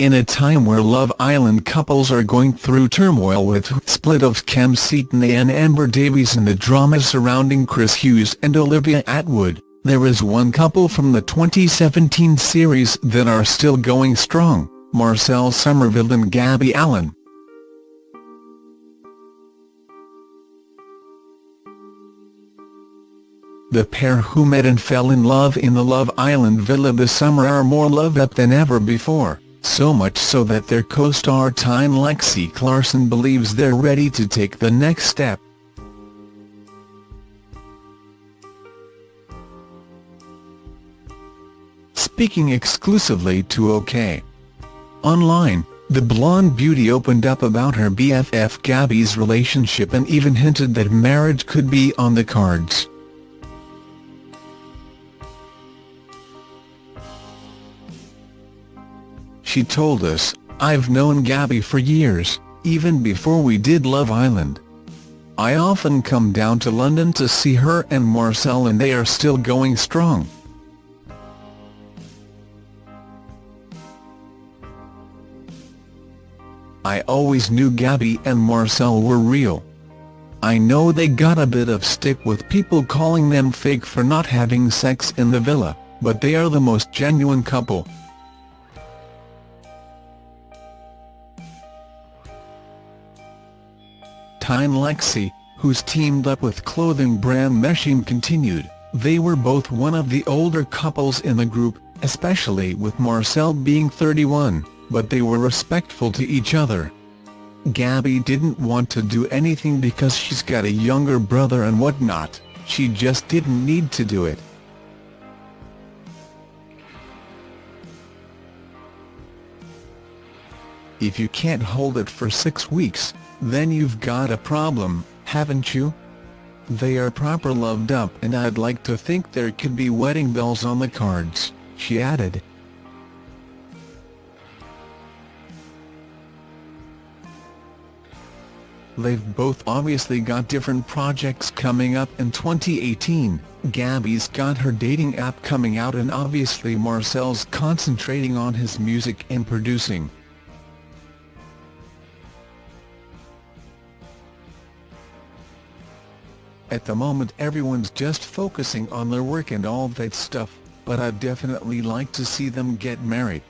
In a time where Love Island couples are going through turmoil with split of Kem Cetinay and Amber Davies and the drama surrounding Chris Hughes and Olivia Attwood, there is one couple from the 2017 series that are still going strong, Marcel Somerville and Gabby Allen. The pair who met and fell in love in the Love Island villa this summer are more loved up than ever before, so much so that their co-star Tyne Lexy Clarson believes they're ready to take the next step. Speaking exclusively to OK! Online, the blonde beauty opened up about her BFF Gabby's relationship and even hinted that marriage could be on the cards. She told us, I've known Gabby for years, even before we did Love Island. I often come down to London to see her and Marcel and they are still going strong. I always knew Gabby and Marcel were real. I know they got a bit of stick with people calling them fake for not having sex in the villa, but they are the most genuine couple. Tyne Lexy, who's teamed up with clothing brand Meshim continued, they were both one of the older couples in the group, especially with Marcel being 31, but they were respectful to each other. Gabby didn't want to do anything because she's got a younger brother and whatnot, she just didn't need to do it. If you can't hold it for six weeks, then you've got a problem, haven't you? They are proper loved up and I'd like to think there could be wedding bells on the cards, she added. They've both obviously got different projects coming up in 2018, Gabby's got her dating app coming out and obviously Marcel's concentrating on his music and producing. At the moment everyone's just focusing on their work and all that stuff, but I'd definitely like to see them get married.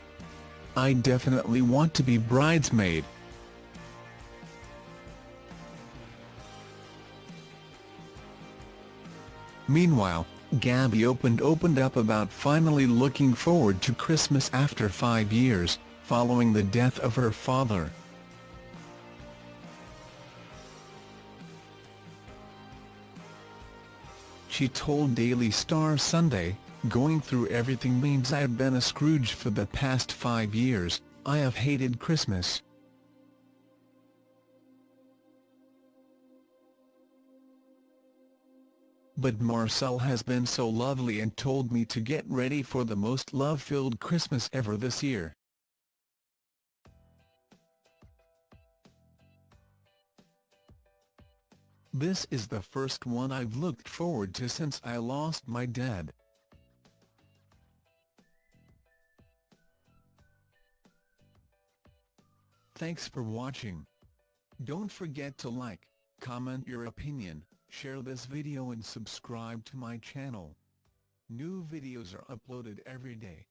I definitely want to be bridesmaid. Meanwhile, Gabby opened opened up about finally looking forward to Christmas after five years, following the death of her father. She told Daily Star Sunday, going through everything means I've been a Scrooge for the past five years, I have hated Christmas. But Marcel has been so lovely and told me to get ready for the most love-filled Christmas ever this year. This is the first one I've looked forward to since I lost my dad. Thanks for watching. Don't forget to like, comment your opinion, share this video and subscribe to my channel. New videos are uploaded every day.